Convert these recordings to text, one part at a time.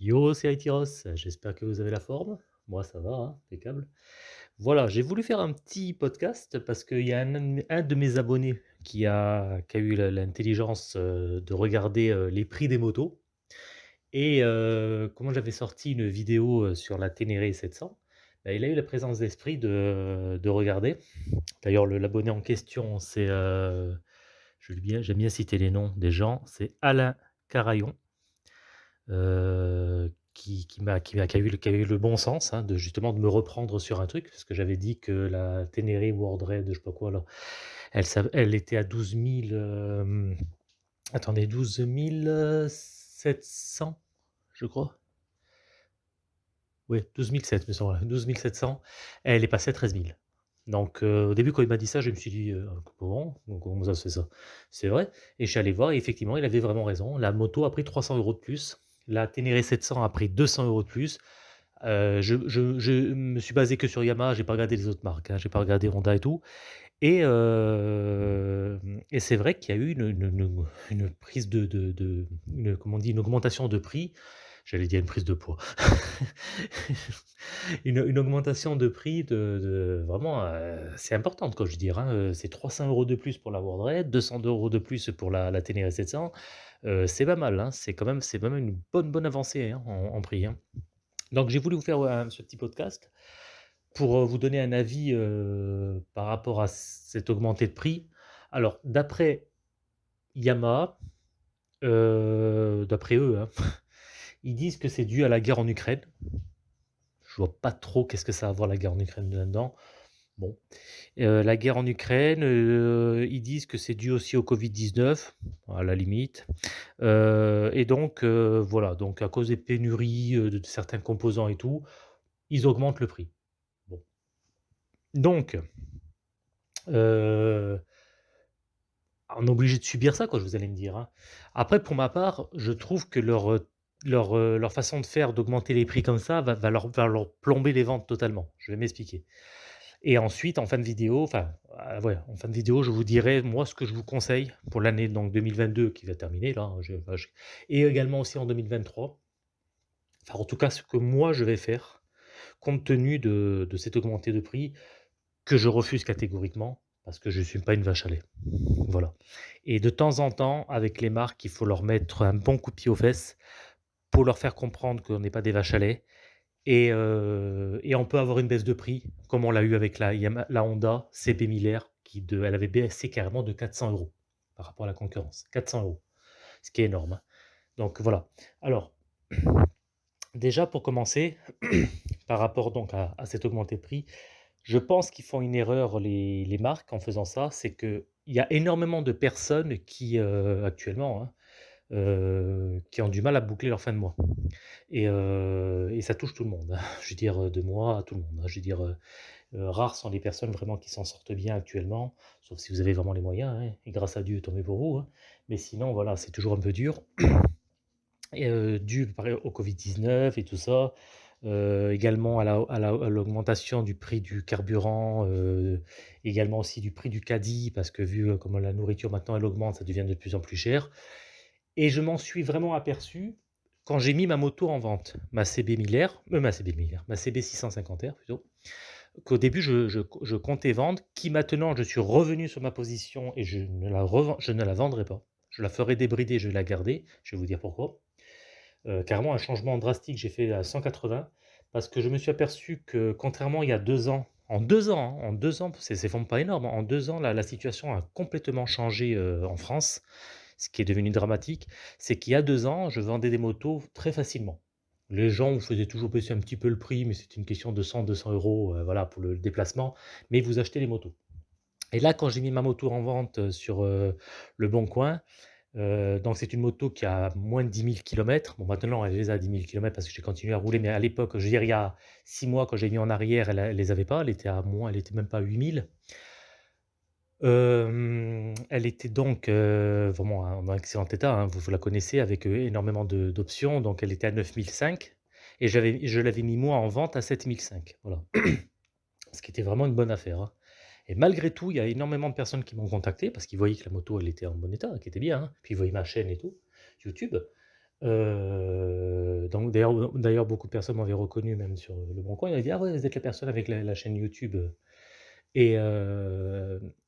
Yo, c'est Aitiros, j'espère que vous avez la forme. Moi, ça va, hein, impeccable. Voilà, j'ai voulu faire un petit podcast parce qu'il y a un, de mes abonnés qui a, eu l'intelligence euh, de regarder euh, les prix des motos. Et euh, comment j'avais sorti une vidéo sur la Ténéré 700, bah, il a eu la présence d'esprit de, de regarder. D'ailleurs, le- l'abonné en question, c'est, bien, j'aime bien citer les noms des gens, c'est Alain Carayon. Qui a eu le bon sens, hein, de justement de me reprendre sur un truc, parce que j'avais dit que la Ténéré World Raid, je sais pas quoi là, elle était à 12 000, hem, attendez 12 700, je crois? Oui, 12 700 me semble, ouais, 12 700. Elle est passée à 13 000. Donc, heu, au début, quand il m'a dit ça, je me suis dit: «Heu, comment? Comment ça se fait ça?» c'est vrai et je suis allé voir et effectivement, il avait vraiment raison. La moto a pris 300 euros de plus. La Ténéré 700 a pris 200 euros de plus. Heu, je me suis basé que sur Yamaha, j'ai pas regardé les autres marques, hein, j'ai pas regardé Honda et tout et et c'est vrai qu'il y a eu une prise de comment on dit? Une augmentation de prix. J'allais dire une prise de poids. Une une augmentation de prix de vraiment, heu, c'est importante quoi, je dire, hein, heu, c'est 300 euros de plus pour la World Raid, 200 euros de plus pour la la Ténéré 700, heu, c'est pas mal, hein, c'est quand même c'est quand une bonne, bonne avancée, hein, en prix, hein. Donc j'ai voulu vous faire, heu, ce petit podcast pour, vous donner un avis, par rapport à cette augmentée de prix. Alors d'après Yamaha, d'après eux, hein, ils disent que c'est dû à la guerre en Ukraine. Je vois pas trop qu'est-ce que ça a à voir la guerre en Ukraine là-dedans. Bon, heu, la guerre en Ukraine, heu, ils disent que c'est dû aussi au Covid-19, à la limite, heu et donc voilà, donc à cause des pénuries, de certains composants et tout, ils augmentent le prix. Bon, donc on est obligé de subir ça quoi, vous allez me dire, hein. Après pour ma part, je trouve que leur, leur, heu, leur façon de faire, d'augmenter les prix comme ça, va leur va leur plomber les ventes totalement. Je vais m'expliquer. Et ensuite, en fin de vidéo, enfin, ouais, en fin de vidéo, je vous dirai, moi, ce que je vous conseille pour l'année donc 2022 qui va terminer là, hein, et également aussi en 2023. Enfin, en tout cas, ce que moi je vais faire, compte tenu de de cette augmentée de prix, que je refuse catégoriquement, parce que je ne suis pas une vache à lait. Voilà et de temps en temps, avec les marques, il faut leur mettre un bon coup de pied aux fesses pour leur faire comprendre qu'on n'est pas des vaches à lait et heu et on peut avoir une baisse de prix, comme on l'a eu avec la Honda CB 1000 R qui de elle avait baissé carrément de 400 euros par rapport à la concurrence. 400 euros, ce qui est énorme, hein. Donc voilà. Alors, déjà pour commencer, par rapport donc à augmentée de prix, je pense qu'ils font une erreur les marques en faisant ça. C'est qu'il y a énormément de personnes qui, heu, actuellement, hein, heu, qui ont du mal à boucler leur fin de mois. Et et ça touche tout le monde, hein. Je veux dire, heu, de moi à tout le monde, hein. Je veux dire, rares sont les personnes vraiment qui s'en sortent bien actuellement, sauf si vous avez vraiment les moyens, hein et grâce à Dieu, mieux pour vous. Mais sinon, voilà, c'est toujours un peu dur et dû au Covid-19 et tout ça, également à la à la à l'augmentation du prix du carburant, également aussi du prix du caddie parce que vu, comment la nourriture maintenant elle augmente, ça devient de plus en plus cher. Et je m'en suis vraiment aperçu quand j'ai mis ma moto en vente, ma CB 1000 R, heu, ma CB 1000 R, ma CB 650 R plutôt, qu'au début je comptais vendre, qui maintenant je suis revenu sur ma position et je ne la je ne la vendrai pas. Je la ferai débrider, je vais la garder, je vais vous dire pourquoi. Heu, carrément un changement drastique, j'ai fait à 180 parce que je me suis aperçu que contrairement il y a 2 ans, en 2 ans, hein, en 2 ans, c'est vraiment pas énorme, en 2 ans la situation a complètement changé, heu, en France. Ce qui est devenu dramatique, c'est qu'il y a 2 ans, je vendais des motos très facilement. Les gens vous faisaient toujours baisser un petit peu le prix, mais c'était une question de 100-200 €, heu, voilà pour le déplacement, mais vous achetez les motos. Et là, quand j'ai mis ma moto en vente, heu, sur, heu, Le Bon Coin, donc c'est une moto qui a moins de 10 000 kilomètres. Bon maintenant elle les a 10 000 kilomètres parce que j'ai continué à rouler, mais à l'époque, je veux dire il y a 6 mois quand j'ai mis en arrière, elle elle les avait pas, elle était à moins elle était même pas à 8 000. Elle était donc, vraiment en excellent état, hein, vous la connaissez avec, énormément d'options, donc elle était à 9 500 et je l'avais mis moi en vente à 7 500, voilà. Ce qui était vraiment une bonne affaire, hein et malgré tout, il y a énormément de personnes qui m'ont contacté parce qu'ils voyaient que la moto, elle était en bon état, qu'elle était bien, hein, puis ils voyaient ma chaîne et tout, YouTube. Donc d'ailleurs beaucoup de personnes m'avaient reconnu même sur, heu, Leboncoin. Ils m'avaient dit: «Ah ouais, vous êtes la personne avec la chaîne YouTube, heu» et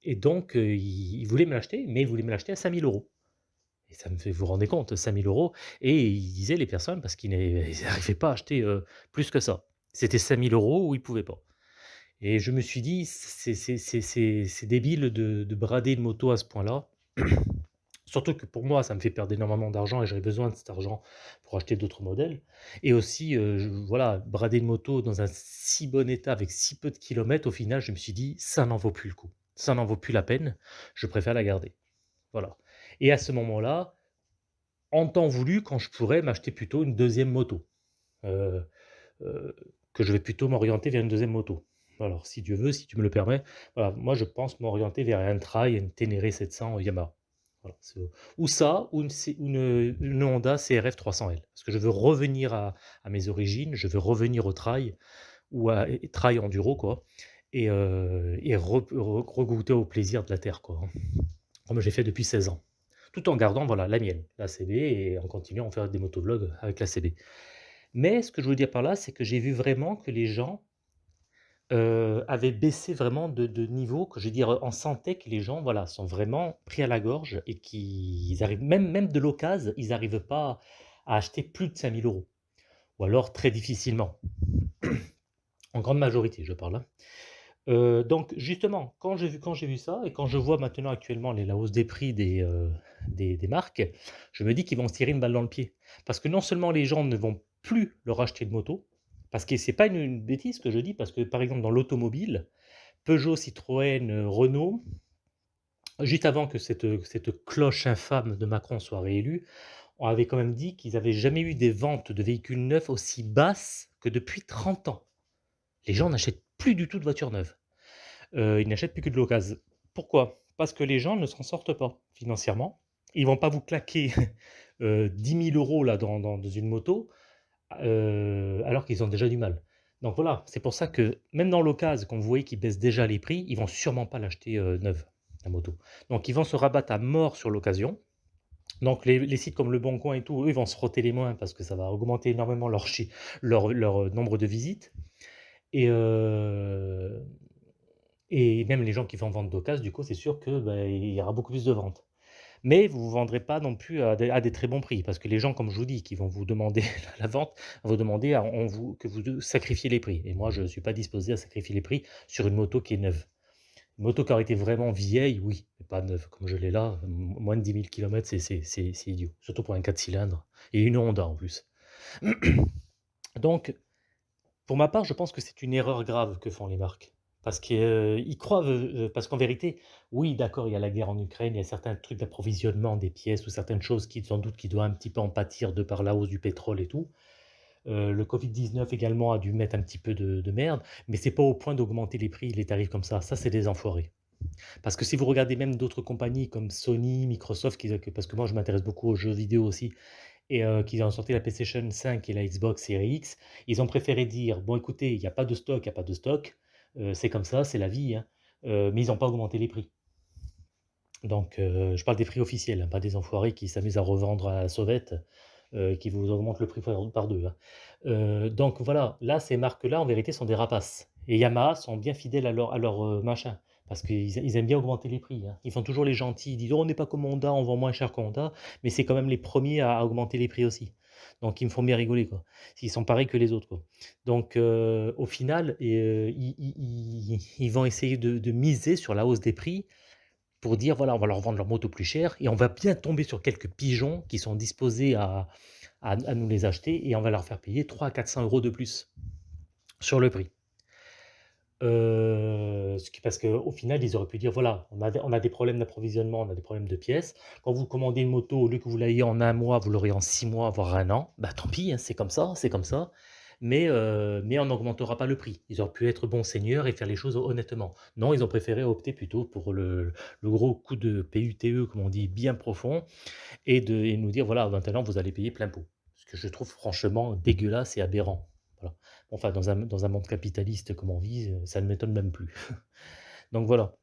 et donc heu, ils ils voulaient me l'acheter, mais ils voulaient me l'acheter à 5 000 €. Et ça me fait vous vous rendez compte, 5 000 € et ils disaient les personnes parce qu'ils n'arrivaient pas à acheter, heu, plus que ça. C'était 5 000 € ou ils pouvaient pas. Et je me suis dit: «C'est débile de de brader une moto à ce point-là». Surtout que pour moi, ça me fait perdre énormément d'argent et j'aurais besoin de cet argent pour acheter d'autres modèles et aussi, je voilà, brader une moto dans un si bon état avec si peu de kilomètres, au final, je me suis dit: «Ça n'en vaut plus le coup. Ça n'en vaut plus la peine, je préfère la garder». Voilà et à ce moment-là, en temps voulu, quand je pourrais m'acheter plutôt une deuxième moto, heu heu, que je vais plutôt m'orienter vers une deuxième moto. Alors si Dieu veut, si tu me le permets, voilà, moi je pense m'orienter vers un trail, une Ténéré 700 Yamaha. Voilà, ou ça, ou une une, Honda CRF 300L. Parce que je veux revenir à à mes origines, je veux revenir au trail ou à trail enduro quoi et re regoûter au plaisir de la terre quoi, hein, comme j'ai fait depuis 16 ans. Tout en gardant, voilà, la mienne, la CB et en continuant à faire des motovlogs avec la CB. Mais ce que je veux dire par là, c'est que j'ai vu vraiment que les gens, heu, avaient baissé vraiment de niveau, que je veux dire, on sentait que les gens, voilà, sont vraiment pris à la gorge et qu'ils arrivent même même de l'occasion, ils arrivent pas à acheter plus de 5 000 € ou alors très difficilement. En grande majorité, je parle, Heu, donc justement, quand j'ai vu vu ça et quand je vois maintenant actuellement les la hausse des prix des, heu, des des marques, je me dis qu'ils vont se tirer une balle dans le pied. Parce que non seulement les gens ne vont plus leur acheter de moto, parce que c'est pas une une bêtise que je dis, parce que par exemple dans l'automobile, Peugeot, Citroën, heu, Renault, juste avant que cette, cette cloche infâme de Macron soit réélu, on avait quand même dit qu'ils avaient jamais eu des ventes de véhicules neufs aussi basses que depuis 30 ans. Les gens n'achètent plus du tout de voitures neuves. Heu, ils n'achètent plus que de l'occasion. Pourquoi? Parce que les gens ne s'en sortent pas financièrement. Ils vont pas vous claquer, heu, 10 000 € là dans une moto, heu, alors qu'ils ont déjà du mal. Donc voilà, c'est pour ça que même dans l'occasion, quand vous voyez qu'ils baissent déjà les prix, ils vont sûrement pas l'acheter, heu, neuve, la moto. Donc ils vont se rabattre à mort sur l'occasion. Donc les sites comme Leboncoin et tout, eux, ils vont se frotter les mains parce que ça va augmenter énormément leur nombre de visites et et même les gens qui vont vendre d'occasion, du coup, c'est sûr que, bah, y aura beaucoup plus de ventes. Mais vous ne vendrez pas non plus à des très bons prix parce que les gens, comme je vous dis, qui vont vous demander la vente, vont vous demander vous que vous sacrifiez les prix et moi, je ne suis pas disposé à sacrifier les prix sur une moto qui est neuve. Une moto qui aurait été vraiment vieille, oui, mais pas neuve comme je l'ai là, moins de 10 000 kilomètres, c'est c'est c'est c'est idiot, surtout pour un 4 cylindres et une Honda en plus. Donc pour ma part, je pense que c'est une erreur grave que font les marques. Parce qu'ils croient, heu heu, parce qu'en vérité, oui, d'accord, il y a la guerre en Ukraine, il y a certains trucs d'approvisionnement des pièces ou certaines choses qui, sans doute, qui doivent un petit peu en pâtir de par la hausse du pétrole et tout. Heu, le Covid-19 également a dû mettre un petit peu de de merde, mais c'est pas au point d'augmenter les prix, les tarifs comme ça. Ça, c'est des enfoirés. Parce que si vous regardez même d'autres compagnies comme Sony, Microsoft, qui parce que moi je m'intéresse beaucoup aux jeux vidéo aussi et qu'ils ont sorti la PlayStation 5 et la Xbox Series X, ils ont préféré dire: «Bon écoutez, il y a pas de stock, il y a pas de stock, c'est comme ça, c'est la vie, hein», heu, mais ils ont pas augmenté les prix. Donc heu, je parle des prix officiels, hein, pas des enfoirés qui s'amusent à revendre à la sauvette, qui vous augmentent le prix par 2, hein. Donc voilà, là, ces marques-là, en vérité, sont des rapaces et Yamaha sont bien fidèles à leur machin, parce qu'ils ils aiment bien augmenter les prix. Ils font toujours les gentils, ils disent: «Oh, on n'est pas comme Honda, on vend moins cher qu'Honda», mais c'est quand même les premiers à augmenter les prix aussi. Donc ils me font bien rigoler, quoi. Ils sont pareils que les autres. Donc heu, au final heu, ils vont essayer de miser sur la hausse des prix pour dire: «Voilà, on va leur vendre leur moto plus cher et on va bien tomber sur quelques pigeons qui sont disposés à à à nous les acheter et on va leur faire payer 300-400 € de plus sur le prix». Qui parce qu'au final, ils auraient pu dire: «Voilà, on a des problèmes d'approvisionnement, on a des problèmes de pièces. Quand vous commandez une moto, au lieu que vous l'ayez en un mois, vous l'aurez en 6 mois, voire un an. Bah, tant pis, hein, c'est comme ça, c'est comme ça, mais heu, mais on n'augmentera pas le prix». Ils auraient pu être bons seigneurs et faire les choses honnêtement. Non, ils ont préféré opter plutôt pour le gros coup de PUTE, comme on dit, bien profond et de nous dire: «Voilà, maintenant vous allez payer plein pot». Ce que je trouve franchement dégueulasse et aberrant. Voilà. Enfin, dans un monde capitaliste comme on vit, heu, ça ne m'étonne même plus. Donc voilà.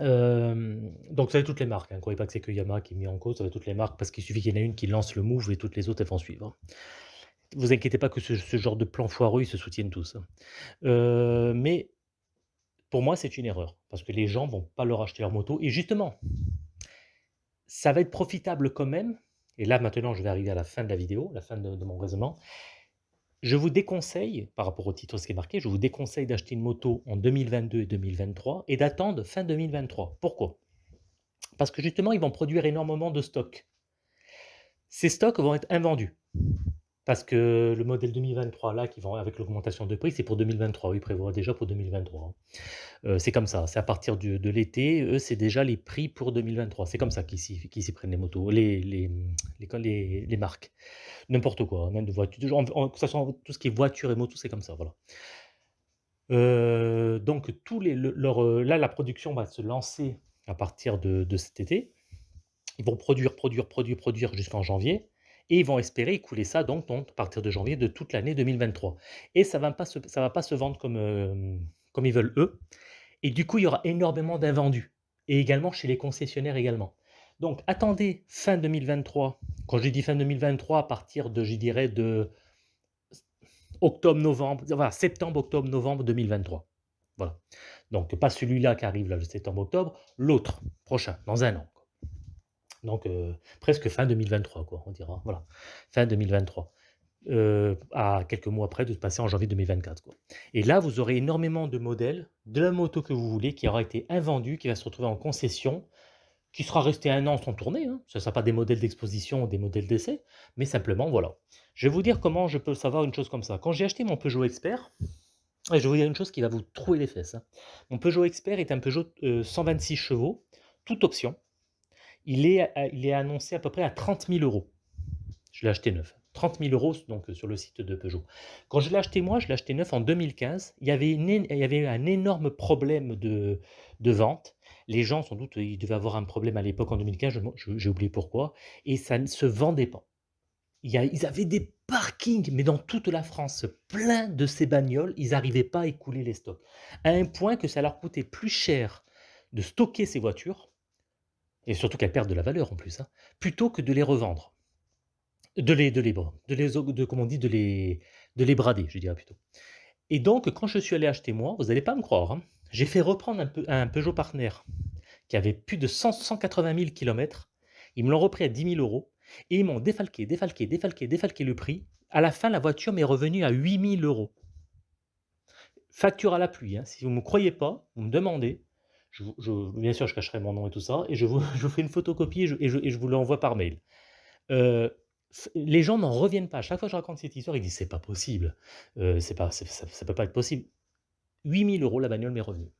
Hem, donc ça va être toutes les marques, hein. Croyez pas que c'est que Yamaha qui est mis en cause, ça va être toutes les marques parce qu'il suffit qu'il y en ait une qui lance le move et toutes les autres, elles vont suivre. vous inquiétez pas que ce genre de plan foireux, ils se soutiennent tous. Heu, mais pour moi, c'est une erreur parce que les gens vont pas leur acheter leur moto et justement ça va être profitable quand même et là maintenant je vais arriver à la fin de la vidéo, la fin de mon raisonnement. Je vous déconseille, par rapport au titre, ce qui est marqué, je vous déconseille d'acheter une moto en 2022 et 2023 et d'attendre fin 2023. Pourquoi? Parce que justement, ils vont produire énormément de stocks. Ces stocks vont être invendus. Parce que le modèle 2023 là, qui avec l'augmentation de prix, c'est pour 2023. Ils prévoient déjà pour 2023, hein. Heu, c'est comme ça, c'est à partir de l'été, eux, c'est déjà les prix pour 2023. C'est comme ça qu'ils s'y prennent les motos, les marques. N'importe quoi, même de voitures, en en tout ce qui est voiture et moto, c'est comme ça, voilà. Heu, donc tous les heu, là, la production va se lancer à partir de cet été. Ils vont produire, produire, produire, produire jusqu'en janvier et ils vont espérer écouler ça donc à partir de janvier de toute l'année 2023 et ça va pas se va pas se vendre comme, hem, comme ils veulent eux et du coup, il y aura énormément d'invendus et également chez les concessionnaires également. Donc attendez fin 2023, quand je dis fin 2023, à partir de, je dirais de octobre-novembre, voilà, septembre-octobre-novembre 2023. Voilà. Donc pas celui-là qui arrive là, le septembre-octobre, l'autre, prochain, dans un an. Donc heu, presque fin 2023 quoi, on dira, voilà, fin 2023. Heu, à quelques mois après de passer en janvier 2024 quoi et là, vous aurez énormément de modèles, de la moto que vous voulez, qui aura été invendue, qui va se retrouver en concession, qui sera restée 1 an sans tourner, hein. Ce ne sera pas des modèles d'exposition ou des modèles d'essai, mais simplement voilà. Je vais vous dire comment je peux savoir une chose comme ça. Quand j'ai acheté mon Peugeot Expert je vais vous dire une chose qui va vous trouer les fesses, hein. Mon Peugeot Expert est un Peugeot, heu, 126 chevaux, toute option. Il est a il est annoncé à peu près à 30 000 €. Je l'ai acheté neuf. 30 000 € donc sur le site de Peugeot. Quand je l'ai acheté moi, je l'ai acheté neuf en 2015. Il y avait il y avait un énorme problème de de vente. Les gens sans doute, ils devaient avoir un problème à l'époque en 2015, je me je j'ai oublié pourquoi et ça ne se vendait pas. Il y a ils avaient des parkings, mais dans toute la France, plein de ces bagnoles, ils arrivaient pas à écouler les stocks. À un point que ça leur coûtait plus cher de stocker ces voitures et surtout qu'elles perdent de la valeur en plus, hein, plutôt que de les revendre. De les de les de les brader, je dirais plutôt et donc quand je suis allé acheter moi, vous allez pas me croire, hein, j'ai fait reprendre un peu un Peugeot Partner qui avait plus de 100-180 000 kilomètres. Ils me l'ont repris à 10 000 € et ils m'ont défalqué, défalqué, défalqué, défalqué le prix. À la fin, la voiture m'est revenue à 8 000 €. Facture à la pluie, hein, si vous me croyez pas, vous me demandez, bien sûr, je cacherai mon nom et tout ça et je vous je fais une photocopie et je vous l'envoie par mail. Heu, f les gens n'en reviennent pas. Chaque fois que je raconte cette histoire, ils disent: «C'est pas possible, heu, c'est pas ça ça peut pas être possible». 8 000 € la bagnole m'est revenue.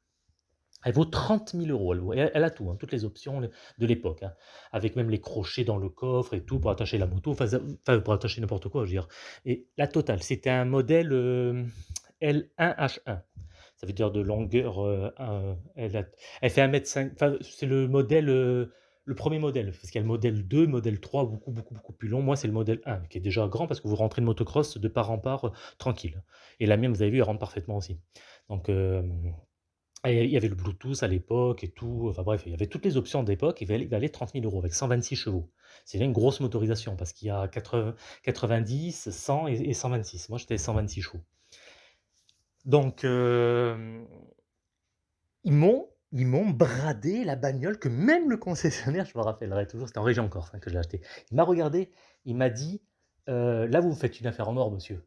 Elle vaut 30 000 €, elle vaut elle a tout, hein, toutes les options de l'époque, hein, avec même les crochets dans le coffre et tout pour attacher la moto, pour attacher n'importe quoi, je veux dire et la totale. C'était un modèle, hem, L1H1. Ça veut dire de longueur, un elle fait 1 mètre cinq enfin c'est le modèle, heu, le 1er modèle, parce qu'il y a le modèle 2, modèle 3, beaucoup, beaucoup, beaucoup plus long. Moi, c'est le modèle 1 qui est déjà grand parce que vous rentrez de motocross de part en part, heu, tranquille et la mienne, vous avez vu, elle rentre parfaitement aussi. Donc il y avait le Bluetooth à l'époque et tout, enfin bref, il y avait toutes les options d'époque, il valait il valait 30 000 € avec 126 chevaux. C'est une grosse motorisation parce qu'il y a quatre 90, 100 et et 126. Moi, j'étais 126 chevaux. Donc hem ils m'ont ils m'ont bradé la bagnole que même le concessionnaire, je me rappellerai toujours, c'était en région Corse, hein, que je l'ai acheté. Il m'a regardé, il m'a dit: «Heu, là, vous me faites une affaire en or, monsieur».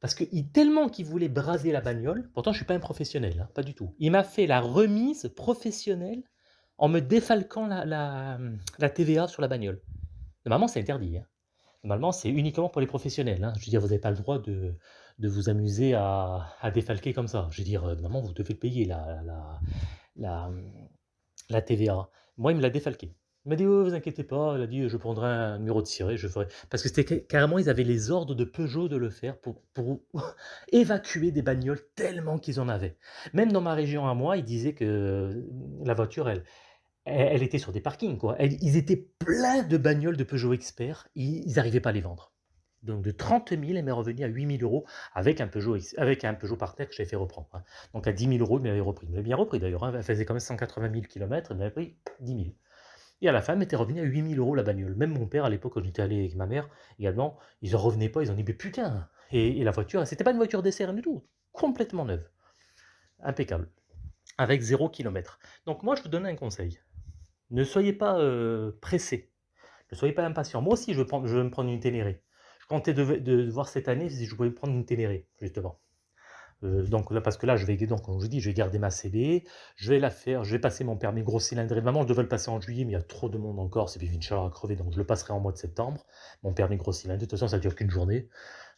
Parce qu'il tellement qu'il voulait brader la bagnole, pourtant je suis pas un professionnel, hein, pas du tout. Il m'a fait la remise professionnelle en me défalquant la la, TVA sur la bagnole. Normalement, c'est interdit, hein. Normalement, c'est uniquement pour les professionnels, hein. Je veux dire, vous avez pas le droit de de vous amuser à à défalquer comme ça. Je veux dire, heu, normalement, vous devez payer la la la, mmh, la TVA. Moi, il me l'a défalqué. Il m'a dit: «Oh, vous inquiétez pas», il a dit: «Je prendrai un numéro de ciré, je ferai» parce que c'était ca carrément, ils avaient les ordres de Peugeot de le faire pour pour évacuer des bagnoles tellement qu'ils en avaient. Même dans ma région à moi, ils disaient que la voiture, elle elle elle était sur des parkings, quoi. Elle ils étaient pleins de bagnoles de Peugeot Expert, ils ils arrivaient pas à les vendre. Donc de 30 000, elle m'est revenue à 8 000 € avec un Peugeot avec un Peugeot Partner que j'avais fait reprendre, hein. Donc à 10 000 €, il m'avait repris. Il m'avait bien repris d'ailleurs, hein, elle faisait quand même 180 000 kilomètres, il m'avait pris 10 000. Et à la fin, elle m'était revenue à 8 000 € la bagnole. Même mon père, à l'époque, quand j'étais allé avec ma mère également, ils en revenaient pas, ils ont dit: «Mais putain!» et la voiture, c'était pas une voiture d'essai, rien du tout, complètement neuve. Impeccable, avec 0 kilomètre. Donc moi, je vous donne un conseil, ne soyez pas, heu, pressés, ne soyez pas impatients. Moi aussi, je veux me prendre une Ténéré. Je comptais de de voir cette année si je pouvais prendre une Ténéré, justement. Heu, donc là, parce que là, je vais donc comme je vous dis, je vais garder ma CB, je vais la faire, je vais passer mon permis gros cylindré. Maman, je devais le passer en juillet, mais il y a trop de monde encore, c'est puis une chaleur à crever, donc je le passerai en mois de septembre, mon permis gros cylindré. De toute façon, ça dure qu'une journée.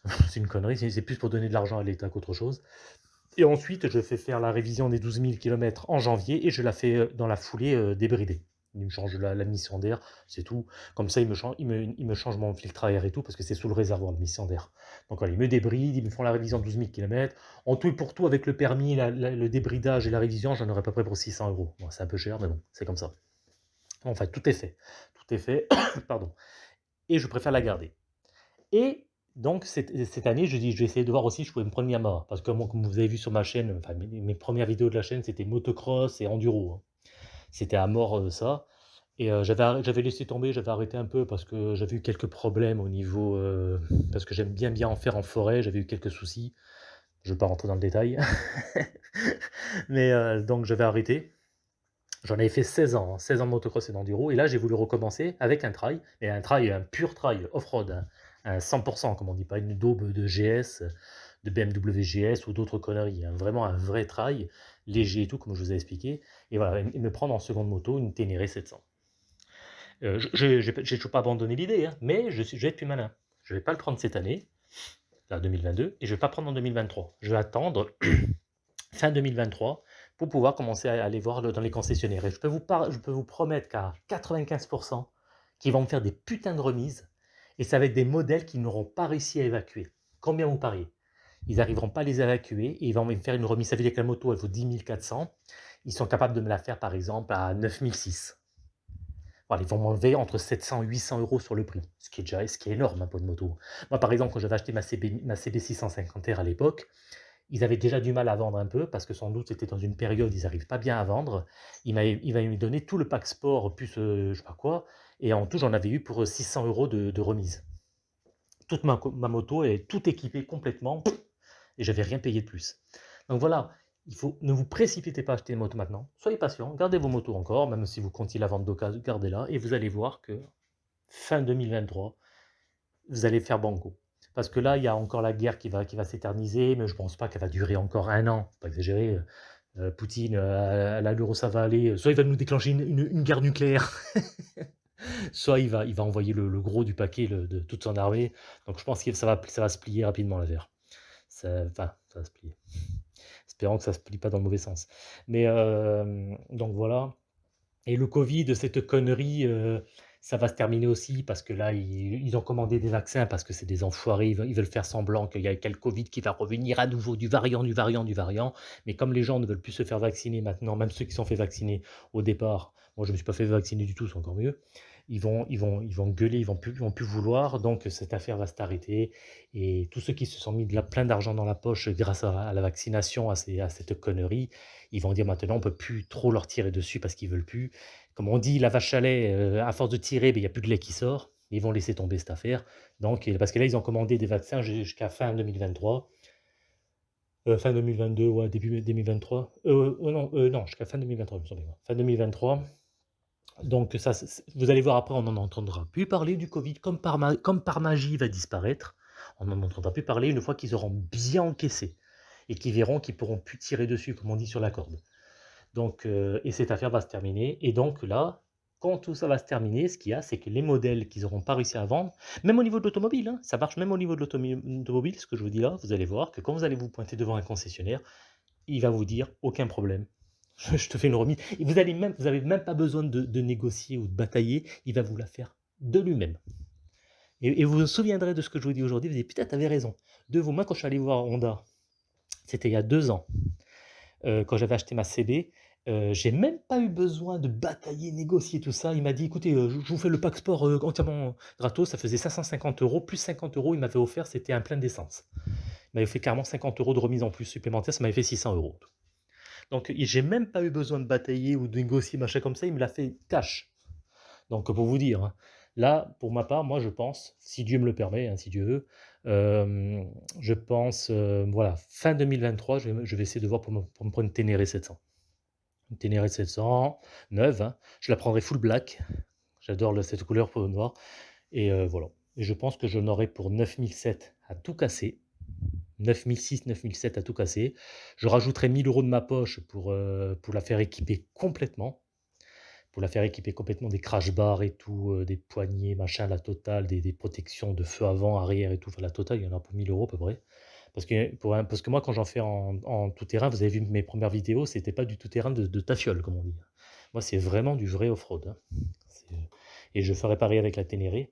C'est une connerie, c'est plus pour donner de l'argent à l'État qu'autre chose. Et ensuite, je fais faire la révision des 12 000 kilomètres en janvier et je la fais, heu, dans la foulée, heu, débridée. Il me change la mission d'air, c'est tout. Comme ça, il me change il me change mon filtre à air et tout, parce que c'est sous le réservoir, la mission d'air. Donc voilà, ils me débrident, ils me font la révision de 12 000 kilomètres. En tout et pour tout, avec le permis, le débridage et la révision, j'en aurais à peu près pour 600 €. Bon, c'est un peu cher, mais bon, c'est comme ça. Enfin, tout est fait, tout est fait, pardon et je préfère la garder et donc cette année, je dis: «Je vais essayer de voir aussi si je pouvais me prendre Yamaha». Parce que comme vous avez vu sur ma chaîne, mes 1res vidéos de la chaîne, c'était motocross et enduro, hein. C'était à mort, heu, ça et heu, j'avais laissé tomber, j'avais arrêté un peu parce que j'avais eu quelques problèmes au niveau, heu, parce que j'aime bien, bien en faire en forêt, j'avais eu quelques soucis. Je vais pas rentrer dans le détail. Mais donc j'avais arrêté. J'en avais fait 16 ans, hein, 16 ans de motocross et d'enduro et là, j'ai voulu recommencer avec un trail et un trail, un pur trail off-road, hein, un 100% comme on dit, pas une daube de GS, de BMW GS ou d'autres conneries, hein. Vraiment un vrai trail, léger et tout, comme je vous ai expliqué et voilà me prendre en seconde moto une Ténéré 700. Heu, je j'ai toujours pas abandonné l'idée, hein, mais je suis je vais être plus malin. Je vais pas le prendre cette année, là 2022 et je vais pas prendre en 2023. Je vais attendre fin 2023 pour pouvoir commencer à aller voir dans les concessionnaires et je peux vous je peux vous promettre qu'à 95% qu'ils vont me faire des putains de remises et ça va être des modèles qu'ils n'auront pas réussi à évacuer. Combien vous pariez? Ils arriveront pas à les évacuer et ils vont me faire une remise. Veut dire que la moto, elle vaut 10 400. Ils sont capables de me la faire, par exemple, à 9 600. Voilà, ils vont m'enlever entre 700 et 800 € sur le prix, ce qui est déjà ce qui est énorme, hein, pour une moto. Moi, par exemple, quand j'avais acheté ma CB ma CB 650R à l'époque, ils avaient déjà du mal à vendre un peu parce que sans doute c'était dans une période, ils arrivent pas bien à vendre. Ils m'avaient m'avaient donné tout le pack sport plus, heu, je sais pas quoi et en tout, j'en avais eu pour, heu, 600 € de de remise. Toute ma ma moto est tout équipée complètement et j'avais rien payé de plus. Donc voilà, il faut ne vous précipitez pas à acheter une moto maintenant. Soyez patient, gardez vos motos encore, même si vous comptiez la vendre d'occasion, gardez-la et vous allez voir que fin 2023, vous allez faire banco. Parce que là, il y a encore la guerre qui va qui va s'éterniser, mais je pense pas qu'elle va durer encore 1 an, pas exagérer, heu heu, Poutine, heu, à l'allure où ça va aller, soit il va nous déclencher une une guerre nucléaire, soit il va il va envoyer le gros du paquet, de toute son armée. Donc je pense que ça va ça va se plier rapidement l'affaire. Ça enfin, ça va se plier. Espérons que ça se plie pas dans le mauvais sens. Mais hem, donc voilà et le covid, cette connerie, heu, ça va se terminer aussi parce que là, ils ont commandé des vaccins parce que c'est des enfoirés, ils veulent faire semblant qu'il y a le covid qui va revenir à nouveau, du variant, du variant, du variant. Mais comme les gens ne veulent plus se faire vacciner maintenant, même ceux qui sont fait vacciner au départ, moi je me suis pas fait vacciner du tout, c'est encore mieux. Ils vont ils vont ils vont gueuler, ils vont vont plus vouloir, donc cette affaire va s'arrêter et tous ceux qui se sont mis de la plein d'argent dans la poche grâce à la vaccination, à cette connerie, ils vont dire maintenant on peut plus trop leur tirer dessus parce qu'ils veulent plus. Comme on dit: «La vache à lait, heu, à force de tirer, beh, il y a plus de lait qui sort». Ils vont laisser tomber cette affaire, donc parce que là, ils ont commandé des vaccins ju jusqu'à fin 2023. Heu, fin 2022, ouais, début 2023. Heu, oh non, non, jusqu'à fin 2023, il me bien. Fin 2023. Donc ça, vous allez voir après, on n'en entendra plus parler du covid, comme par magie, il va disparaître. On n'en entendra plus parler une fois qu'ils auront bien encaissé et qu'ils verront qu'ils pourront plus tirer dessus, comme on dit, sur la corde. Donc heu et cette affaire va se terminer et donc là, quand tout ça va se terminer, ce qu'il y a, c'est que les modèles qu'ils auront pas réussi à vendre, même au niveau de l'automobile, hein, ça marche même au niveau de l'automi automobile, ce que je vous dis là, vous allez voir que quand vous allez vous pointer devant un concessionnaire, il va vous dire: «Aucun problème, je te fais une remise» vous allez même même pas besoin de négocier ou de batailler, il va vous la faire de lui-même et vous vous souviendrez de ce que je vous dis aujourd'hui, vous dire: «Putain, tu avais raison». De vous, moi, quand je suis allé voir Honda, c'était il y a 2 ans, heu, quand j'avais acheté ma CB, heu, j'ai même pas eu besoin de batailler, négocier, tout ça. Il m'a dit: «Écoutez, heu, je vous fais le pack sport, entièrement gratos». Ça faisait 550 € plus 50 €, il m'avait offert, c'était un plein d'essence. Il m'avait fait carrément 50 € de remise en plus supplémentaire, ça m'avait fait 600 € en tout. Donc j'ai même pas eu besoin de batailler ou de négocier, machin comme ça, il me l'a fait cash. Donc pour vous dire, hein, là, pour ma part, moi je pense, si Dieu me le permet, hein, si Dieu veut, hem, je pense, heu, voilà, fin 2023, je vais je essayer de voir pour me pour prendre une Ténéré 700. Une Ténéré 700, neuve, hein, je la prendrai full black. J'adore le cette couleur peau noire et heu, voilà et je pense que j'en aurai pour 9 700 à tout casser. 9 600-9 700 à tout casser. Je rajouterai 1 000 € de ma poche pour, heu, pour la faire équiper complètement. Pour la faire équiper complètement des crash bars et tout, heu, des poignées, machin, la totale, des protections de feu avant, arrière et tout, enfin la totale, il y en a pour 1 000 € à peu près. Parce que parce que moi quand j'en fais en en tout terrain, vous avez vu mes premières vidéos, c'était pas du tout terrain de de tafiole comme on dit. Moi c'est vraiment du vrai off-road, hein. Et je ferai pareil avec la Ténéré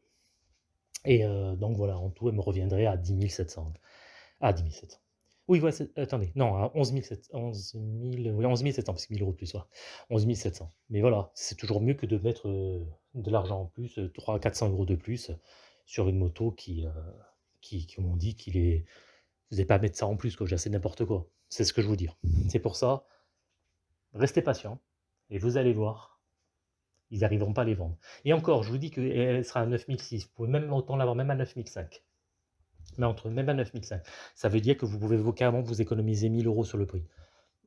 et heu, donc voilà, en tout, elle me reviendrait à 10 700. Ah 10 700. Oui, ouais, attendez, non, à 11 700 11 000, oui 11 700 parce que 1 000 € de plus, ouais. 11 700. Mais voilà, c'est toujours mieux que de mettre, heu, de l'argent en plus, heu, 300-400 € de plus sur une moto qui, heu, qui on dit, qu'il est vous pas à mettre ça en plus quoi, c'est n'importe quoi. C'est ce que je veux dire. C'est pour ça, restez patient et vous allez voir, ils arriveront pas à les vendre et encore, je vous dis qu'elle sera à 9 600, vous pouvez même autant l'avoir même à 9 500. Mais entre même à 9 500. Ça veut dire que vous pouvez vous carrément vous économiser 1 000 € sur le prix.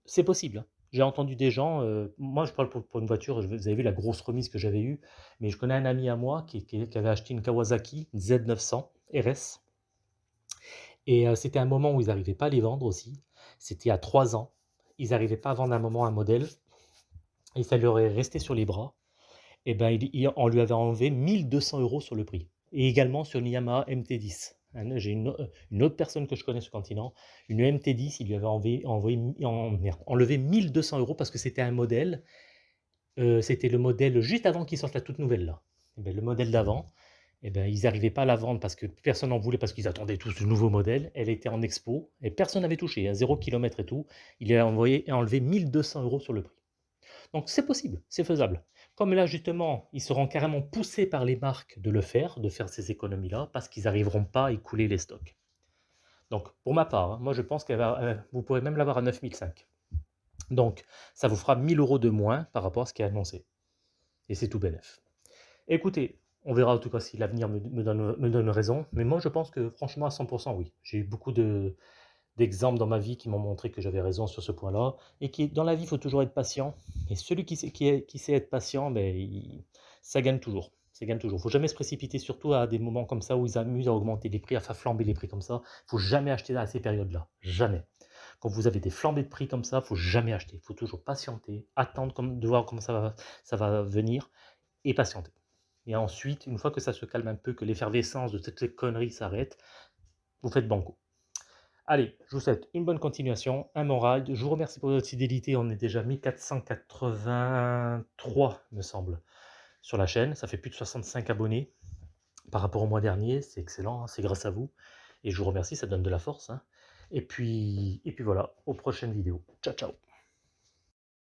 C'est possible, hein. J'ai entendu des gens, heu, moi je parle pour pour une voiture, vous avez vu la grosse remise que j'avais eue, mais je connais un ami à moi qui qui avait acheté une Kawasaki Z900 RS et heu, c'était un moment où ils arrivaient pas à les vendre aussi. C'était a 3 ans. Ils arrivaient pas à vendre un moment un modèle et ça leur est resté sur les bras et ben, il il on lui avait enlevé 1 200 € sur le prix et également sur une Yamaha MT-10. Un j'ai une, autre personne que je connais sur le continent, une MT-10, il lui avait envoyé enlevé 1 200 € parce que c'était un modèle, heu, c'était le modèle juste avant qu'ils sortent la toute nouvelle là. Et beh, le modèle d'avant et ben, ils arrivaient pas à la vendre parce que personne n'en voulait parce qu'ils attendaient tous le nouveau modèle. Elle était en expo et personne n'avait touché, hein, 0 kilomètre et tout. Il a envoyé enlevé 1 200 € sur le prix. Donc c'est possible, c'est faisable. Comme là justement, ils seront carrément poussés par les marques de le faire, de faire ces économies-là, parce qu'ils n'arriveront pas à écouler les stocks. Donc pour ma part, hein, moi je pense va, heu, vous pourrez même l'avoir à 9 500. Donc ça vous fera 1 000 € de moins par rapport à ce qui est annoncé et c'est tout bénef. Écoutez, on verra en tout cas si l'avenir me donne raison, mais moi je pense que franchement à 100% oui. J'ai eu beaucoup de d'exemples dans ma vie qui m'ont montré que j'avais raison sur ce point-là et qui dans la vie, il faut toujours être patient et celui qui sait qui sait être patient, beh, il ça gagne toujours, ça gagne toujours. Il faut jamais se précipiter, surtout à des moments comme ça où ils amusent à augmenter les prix, à faire flamber les prix comme ça. Il faut jamais acheter à ces périodes-là, jamais. Quand vous avez des flambées de prix comme ça, faut jamais acheter. Il faut toujours patienter, attendre comme de voir comment ça va ça va venir et patienter et ensuite, une fois que ça se calme un peu, que l'effervescence de toutes ces conneries s'arrête, vous faites banco. Allez, je vous souhaite une bonne continuation, un bon ride. Je vous remercie pour votre fidélité. On est déjà 1483, me semble, sur la chaîne. Ça fait plus de 65 abonnés par rapport au mois dernier. C'est excellent, hein, c'est grâce à vous. Et je vous remercie, ça donne de la force. hein. Et puis, et puis voilà, aux prochaines vidéos. Ciao, ciao